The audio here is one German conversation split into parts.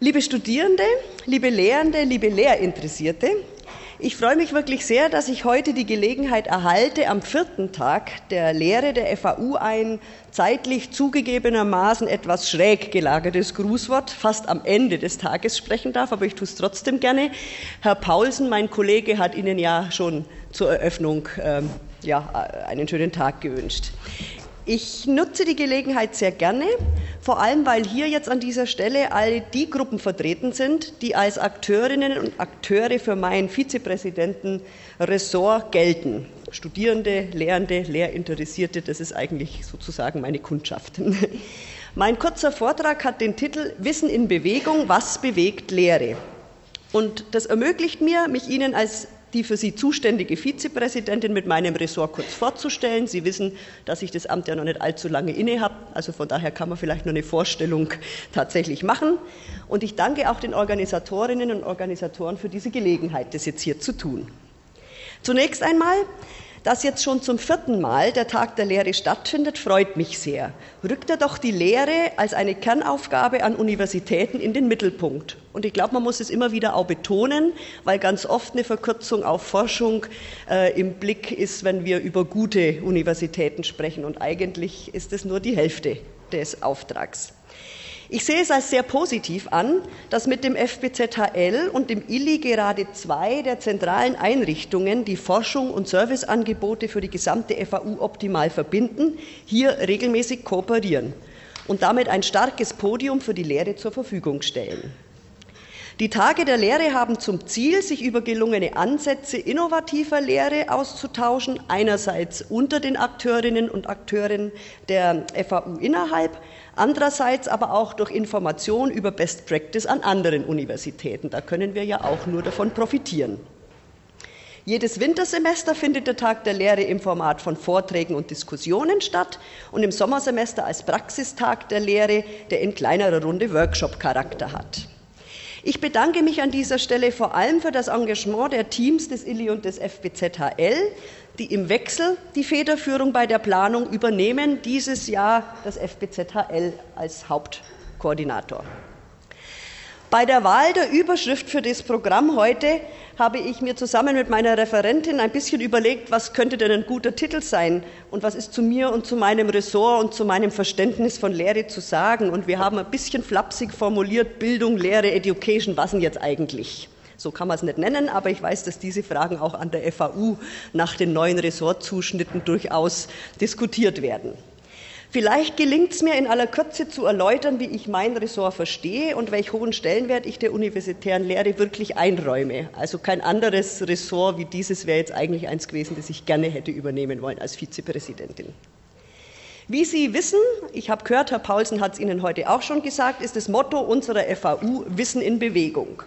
Liebe Studierende, liebe Lehrende, liebe Lehrinteressierte, ich freue mich wirklich sehr, dass ich heute die Gelegenheit erhalte, am vierten Tag der Lehre der FAU ein zeitlich zugegebenermaßen etwas schräg gelagertes Grußwort fast am Ende des Tages sprechen darf, aber ich tue es trotzdem gerne. Herr Paulsen, mein Kollege, hat Ihnen ja schon zur Eröffnung ähm, ja, einen schönen Tag gewünscht. Ich nutze die Gelegenheit sehr gerne, vor allem weil hier jetzt an dieser Stelle all die Gruppen vertreten sind, die als Akteurinnen und Akteure für mein Vizepräsidenten-Ressort gelten. Studierende, Lehrende, Lehrinteressierte, das ist eigentlich sozusagen meine Kundschaft. Mein kurzer Vortrag hat den Titel Wissen in Bewegung, was bewegt Lehre? Und das ermöglicht mir, mich Ihnen als die für Sie zuständige Vizepräsidentin mit meinem Ressort kurz vorzustellen. Sie wissen, dass ich das Amt ja noch nicht allzu lange inne habe, also von daher kann man vielleicht nur eine Vorstellung tatsächlich machen. Und ich danke auch den Organisatorinnen und Organisatoren für diese Gelegenheit, das jetzt hier zu tun. Zunächst einmal dass jetzt schon zum vierten Mal der Tag der Lehre stattfindet, freut mich sehr. Rückt er doch die Lehre als eine Kernaufgabe an Universitäten in den Mittelpunkt. Und ich glaube, man muss es immer wieder auch betonen, weil ganz oft eine Verkürzung auf Forschung äh, im Blick ist, wenn wir über gute Universitäten sprechen. Und eigentlich ist es nur die Hälfte des Auftrags. Ich sehe es als sehr positiv an, dass mit dem FBZHL und dem ILI gerade zwei der zentralen Einrichtungen, die Forschung und Serviceangebote für die gesamte FAU optimal verbinden, hier regelmäßig kooperieren und damit ein starkes Podium für die Lehre zur Verfügung stellen. Die Tage der Lehre haben zum Ziel, sich über gelungene Ansätze innovativer Lehre auszutauschen, einerseits unter den Akteurinnen und Akteuren der FAU innerhalb, andererseits aber auch durch Information über Best Practice an anderen Universitäten. Da können wir ja auch nur davon profitieren. Jedes Wintersemester findet der Tag der Lehre im Format von Vorträgen und Diskussionen statt und im Sommersemester als Praxistag der Lehre, der in kleinerer Runde Workshop-Charakter hat. Ich bedanke mich an dieser Stelle vor allem für das Engagement der Teams des ILI und des FBZHL, die im Wechsel die Federführung bei der Planung übernehmen, dieses Jahr das FBZHL als Hauptkoordinator. Bei der Wahl der Überschrift für das Programm heute habe ich mir zusammen mit meiner Referentin ein bisschen überlegt, was könnte denn ein guter Titel sein und was ist zu mir und zu meinem Ressort und zu meinem Verständnis von Lehre zu sagen. Und wir haben ein bisschen flapsig formuliert, Bildung, Lehre, Education, was denn jetzt eigentlich? So kann man es nicht nennen, aber ich weiß, dass diese Fragen auch an der FAU nach den neuen Ressortzuschnitten durchaus diskutiert werden. Vielleicht gelingt es mir in aller Kürze zu erläutern, wie ich mein Ressort verstehe und welch hohen Stellenwert ich der universitären Lehre wirklich einräume. Also kein anderes Ressort wie dieses wäre jetzt eigentlich eins gewesen, das ich gerne hätte übernehmen wollen als Vizepräsidentin. Wie Sie wissen, ich habe gehört, Herr Paulsen hat es Ihnen heute auch schon gesagt, ist das Motto unserer FAU Wissen in Bewegung.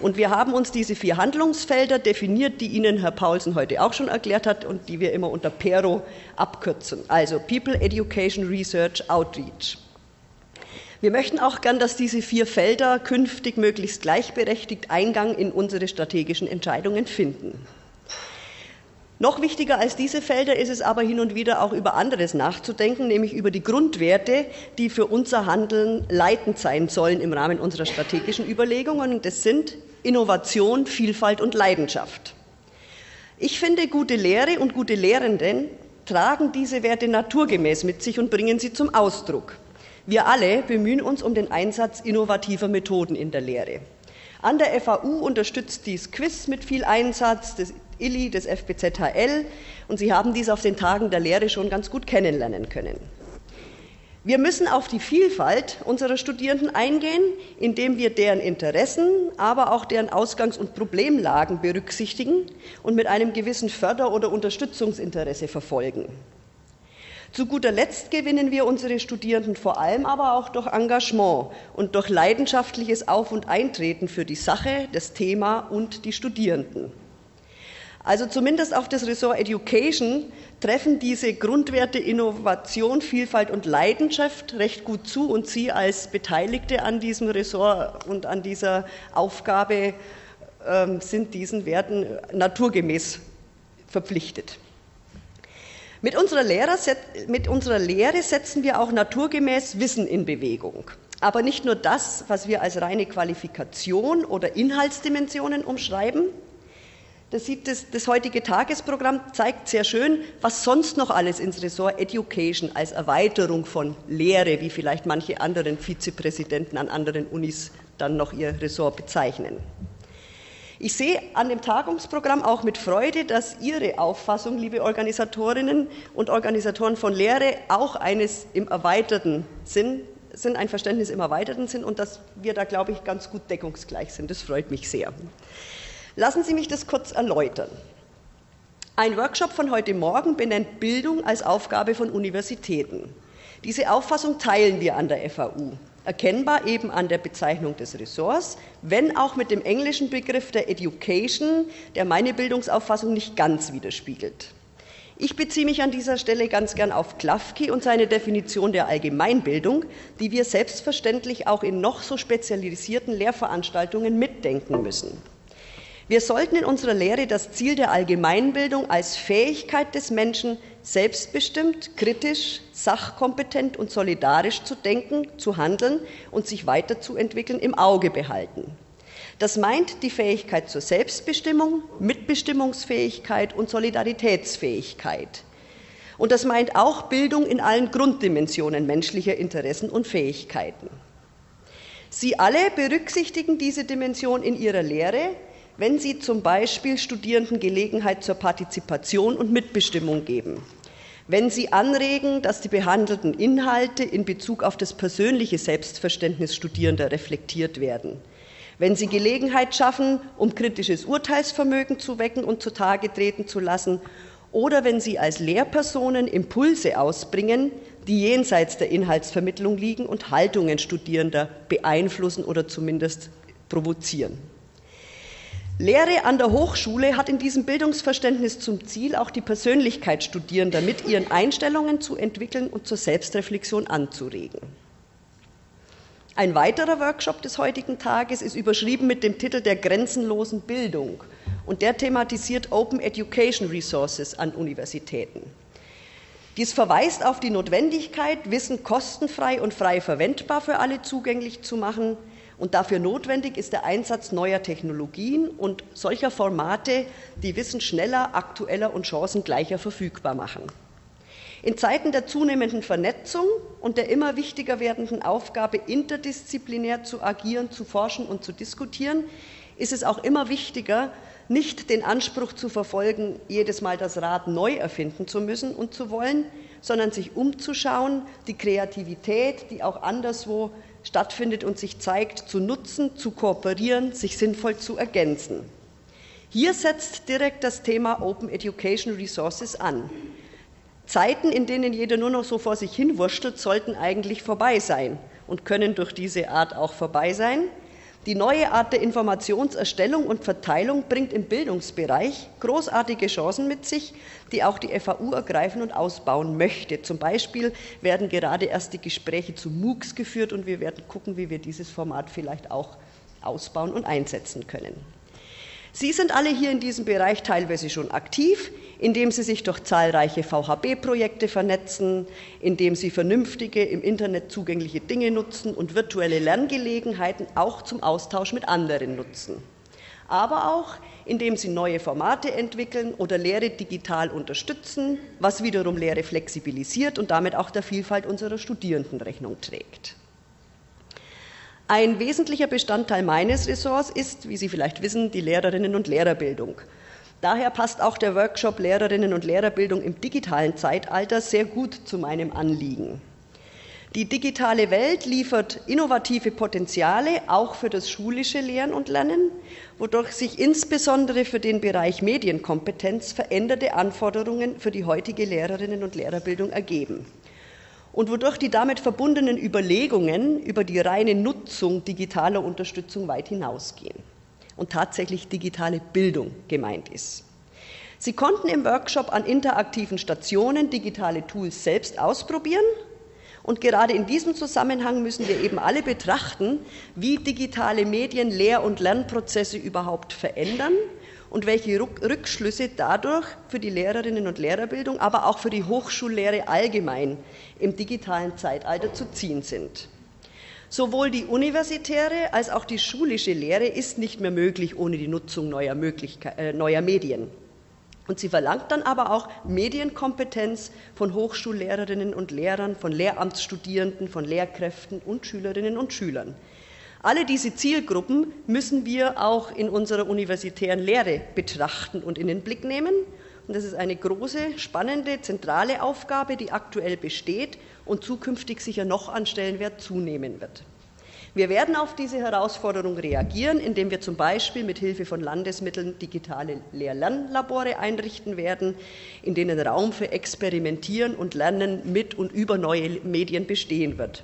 Und wir haben uns diese vier Handlungsfelder definiert, die Ihnen Herr Paulsen heute auch schon erklärt hat und die wir immer unter PERO abkürzen. Also People, Education, Research, Outreach. Wir möchten auch gern, dass diese vier Felder künftig möglichst gleichberechtigt Eingang in unsere strategischen Entscheidungen finden. Noch wichtiger als diese Felder ist es aber hin und wieder auch über anderes nachzudenken, nämlich über die Grundwerte, die für unser Handeln leitend sein sollen im Rahmen unserer strategischen Überlegungen. Das sind Innovation, Vielfalt und Leidenschaft. Ich finde, gute Lehre und gute Lehrenden tragen diese Werte naturgemäß mit sich und bringen sie zum Ausdruck. Wir alle bemühen uns um den Einsatz innovativer Methoden in der Lehre. An der FAU unterstützt dies Quiz mit viel Einsatz, ILI, des FBZHL, und Sie haben dies auf den Tagen der Lehre schon ganz gut kennenlernen können. Wir müssen auf die Vielfalt unserer Studierenden eingehen, indem wir deren Interessen, aber auch deren Ausgangs- und Problemlagen berücksichtigen und mit einem gewissen Förder- oder Unterstützungsinteresse verfolgen. Zu guter Letzt gewinnen wir unsere Studierenden vor allem aber auch durch Engagement und durch leidenschaftliches Auf- und Eintreten für die Sache, das Thema und die Studierenden. Also zumindest auf das Ressort Education treffen diese Grundwerte Innovation, Vielfalt und Leidenschaft recht gut zu und Sie als Beteiligte an diesem Ressort und an dieser Aufgabe äh, sind diesen Werten naturgemäß verpflichtet. Mit unserer, Lehrer, mit unserer Lehre setzen wir auch naturgemäß Wissen in Bewegung. Aber nicht nur das, was wir als reine Qualifikation oder Inhaltsdimensionen umschreiben. Das, sieht das, das heutige Tagesprogramm zeigt sehr schön, was sonst noch alles ins Ressort Education als Erweiterung von Lehre, wie vielleicht manche anderen Vizepräsidenten an anderen Unis dann noch ihr Ressort bezeichnen. Ich sehe an dem Tagungsprogramm auch mit Freude, dass Ihre Auffassung, liebe Organisatorinnen und Organisatoren von Lehre, auch eines im erweiterten Sinn sind, ein Verständnis im erweiterten Sinn und dass wir da, glaube ich, ganz gut deckungsgleich sind. Das freut mich sehr. Lassen Sie mich das kurz erläutern. Ein Workshop von heute Morgen benennt Bildung als Aufgabe von Universitäten. Diese Auffassung teilen wir an der FAU erkennbar eben an der Bezeichnung des Ressorts, wenn auch mit dem englischen Begriff der Education, der meine Bildungsauffassung nicht ganz widerspiegelt. Ich beziehe mich an dieser Stelle ganz gern auf Klafki und seine Definition der Allgemeinbildung, die wir selbstverständlich auch in noch so spezialisierten Lehrveranstaltungen mitdenken müssen. Wir sollten in unserer Lehre das Ziel der Allgemeinbildung als Fähigkeit des Menschen, selbstbestimmt, kritisch, sachkompetent und solidarisch zu denken, zu handeln und sich weiterzuentwickeln, im Auge behalten. Das meint die Fähigkeit zur Selbstbestimmung, Mitbestimmungsfähigkeit und Solidaritätsfähigkeit. Und das meint auch Bildung in allen Grunddimensionen menschlicher Interessen und Fähigkeiten. Sie alle berücksichtigen diese Dimension in ihrer Lehre, wenn sie zum Beispiel Studierenden Gelegenheit zur Partizipation und Mitbestimmung geben, wenn sie anregen, dass die behandelten Inhalte in Bezug auf das persönliche Selbstverständnis Studierender reflektiert werden, wenn sie Gelegenheit schaffen, um kritisches Urteilsvermögen zu wecken und zutage treten zu lassen, oder wenn sie als Lehrpersonen Impulse ausbringen, die jenseits der Inhaltsvermittlung liegen und Haltungen Studierender beeinflussen oder zumindest provozieren. Lehre an der Hochschule hat in diesem Bildungsverständnis zum Ziel, auch die Persönlichkeit Studierender mit ihren Einstellungen zu entwickeln und zur Selbstreflexion anzuregen. Ein weiterer Workshop des heutigen Tages ist überschrieben mit dem Titel der grenzenlosen Bildung und der thematisiert Open Education Resources an Universitäten. Dies verweist auf die Notwendigkeit, Wissen kostenfrei und frei verwendbar für alle zugänglich zu machen, und dafür notwendig ist der Einsatz neuer Technologien und solcher Formate, die Wissen schneller, aktueller und chancengleicher verfügbar machen. In Zeiten der zunehmenden Vernetzung und der immer wichtiger werdenden Aufgabe, interdisziplinär zu agieren, zu forschen und zu diskutieren, ist es auch immer wichtiger, nicht den Anspruch zu verfolgen, jedes Mal das Rad neu erfinden zu müssen und zu wollen, sondern sich umzuschauen, die Kreativität, die auch anderswo stattfindet und sich zeigt, zu nutzen, zu kooperieren, sich sinnvoll zu ergänzen. Hier setzt direkt das Thema Open Education Resources an. Zeiten, in denen jeder nur noch so vor sich hin wurschtelt, sollten eigentlich vorbei sein und können durch diese Art auch vorbei sein. Die neue Art der Informationserstellung und Verteilung bringt im Bildungsbereich großartige Chancen mit sich, die auch die FAU ergreifen und ausbauen möchte. Zum Beispiel werden gerade erst die Gespräche zu MOOCs geführt und wir werden gucken, wie wir dieses Format vielleicht auch ausbauen und einsetzen können. Sie sind alle hier in diesem Bereich teilweise schon aktiv, indem Sie sich durch zahlreiche VHB-Projekte vernetzen, indem Sie vernünftige, im Internet zugängliche Dinge nutzen und virtuelle Lerngelegenheiten auch zum Austausch mit anderen nutzen. Aber auch, indem Sie neue Formate entwickeln oder Lehre digital unterstützen, was wiederum Lehre flexibilisiert und damit auch der Vielfalt unserer Studierenden Rechnung trägt. Ein wesentlicher Bestandteil meines Ressorts ist, wie Sie vielleicht wissen, die Lehrerinnen- und Lehrerbildung. Daher passt auch der Workshop Lehrerinnen- und Lehrerbildung im digitalen Zeitalter sehr gut zu meinem Anliegen. Die digitale Welt liefert innovative Potenziale auch für das schulische Lehren und Lernen, wodurch sich insbesondere für den Bereich Medienkompetenz veränderte Anforderungen für die heutige Lehrerinnen- und Lehrerbildung ergeben und wodurch die damit verbundenen Überlegungen über die reine Nutzung digitaler Unterstützung weit hinausgehen und tatsächlich digitale Bildung gemeint ist. Sie konnten im Workshop an interaktiven Stationen digitale Tools selbst ausprobieren und gerade in diesem Zusammenhang müssen wir eben alle betrachten, wie digitale Medien Lehr- und Lernprozesse überhaupt verändern und welche Rückschlüsse dadurch für die Lehrerinnen und Lehrerbildung, aber auch für die Hochschullehre allgemein im digitalen Zeitalter zu ziehen sind. Sowohl die universitäre als auch die schulische Lehre ist nicht mehr möglich ohne die Nutzung neuer, äh, neuer Medien. Und sie verlangt dann aber auch Medienkompetenz von Hochschullehrerinnen und Lehrern, von Lehramtsstudierenden, von Lehrkräften und Schülerinnen und Schülern. Alle diese Zielgruppen müssen wir auch in unserer universitären Lehre betrachten und in den Blick nehmen. Und das ist eine große, spannende, zentrale Aufgabe, die aktuell besteht und zukünftig sicher noch an Stellenwert zunehmen wird. Wir werden auf diese Herausforderung reagieren, indem wir zum Beispiel mit Hilfe von Landesmitteln digitale Lehr-Lernlabore einrichten werden, in denen Raum für Experimentieren und Lernen mit und über neue Medien bestehen wird.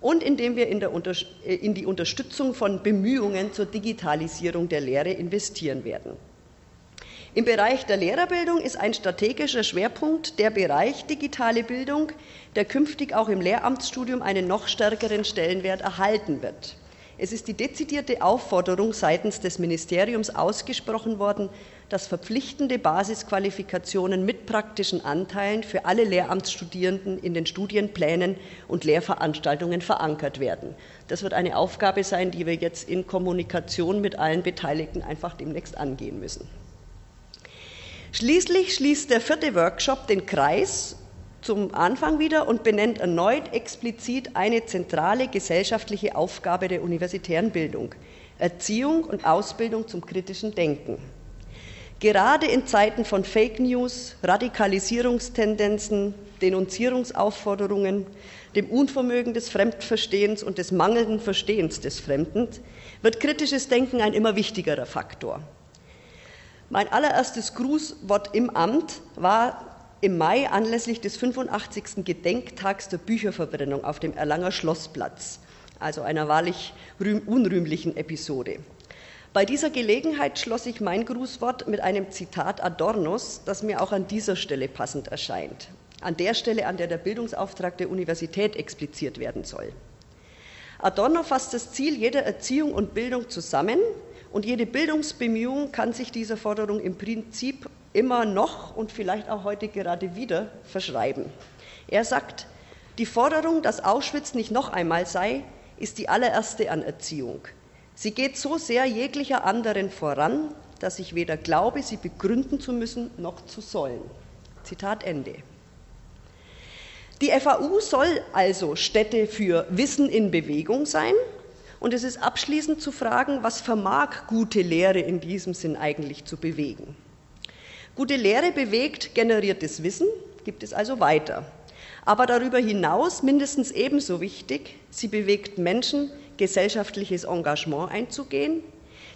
Und indem wir in, äh, in die Unterstützung von Bemühungen zur Digitalisierung der Lehre investieren werden. Im Bereich der Lehrerbildung ist ein strategischer Schwerpunkt der Bereich digitale Bildung, der künftig auch im Lehramtsstudium einen noch stärkeren Stellenwert erhalten wird. Es ist die dezidierte Aufforderung seitens des Ministeriums ausgesprochen worden, dass verpflichtende Basisqualifikationen mit praktischen Anteilen für alle Lehramtsstudierenden in den Studienplänen und Lehrveranstaltungen verankert werden. Das wird eine Aufgabe sein, die wir jetzt in Kommunikation mit allen Beteiligten einfach demnächst angehen müssen. Schließlich schließt der vierte Workshop den Kreis zum Anfang wieder und benennt erneut explizit eine zentrale gesellschaftliche Aufgabe der universitären Bildung, Erziehung und Ausbildung zum kritischen Denken. Gerade in Zeiten von Fake News, Radikalisierungstendenzen, Denunzierungsaufforderungen, dem Unvermögen des Fremdverstehens und des mangelnden Verstehens des Fremden wird kritisches Denken ein immer wichtigerer Faktor. Mein allererstes Grußwort im Amt war im Mai anlässlich des 85. Gedenktags der Bücherverbrennung auf dem Erlanger Schlossplatz, also einer wahrlich unrühmlichen Episode. Bei dieser Gelegenheit schloss ich mein Grußwort mit einem Zitat Adornos, das mir auch an dieser Stelle passend erscheint. An der Stelle, an der der Bildungsauftrag der Universität expliziert werden soll. Adorno fasst das Ziel jeder Erziehung und Bildung zusammen, und jede Bildungsbemühung kann sich dieser Forderung im Prinzip immer noch und vielleicht auch heute gerade wieder verschreiben. Er sagt, die Forderung, dass Auschwitz nicht noch einmal sei, ist die allererste Anerziehung. Sie geht so sehr jeglicher anderen voran, dass ich weder glaube, sie begründen zu müssen noch zu sollen. Zitat Ende. Die FAU soll also Stätte für Wissen in Bewegung sein und es ist abschließend zu fragen, was vermag gute Lehre in diesem Sinn eigentlich zu bewegen. Gute Lehre bewegt generiertes Wissen, gibt es also weiter. Aber darüber hinaus mindestens ebenso wichtig, sie bewegt Menschen, gesellschaftliches Engagement einzugehen.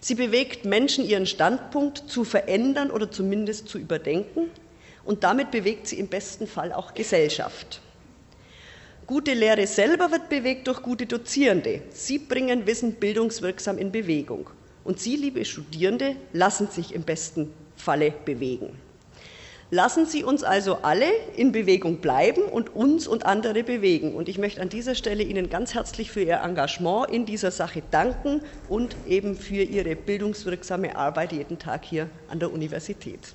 Sie bewegt Menschen, ihren Standpunkt zu verändern oder zumindest zu überdenken. Und damit bewegt sie im besten Fall auch Gesellschaft. Gute Lehre selber wird bewegt durch gute Dozierende. Sie bringen Wissen bildungswirksam in Bewegung. Und Sie, liebe Studierende, lassen sich im besten Falle bewegen. Lassen Sie uns also alle in Bewegung bleiben und uns und andere bewegen. Und ich möchte an dieser Stelle Ihnen ganz herzlich für Ihr Engagement in dieser Sache danken und eben für Ihre bildungswirksame Arbeit jeden Tag hier an der Universität.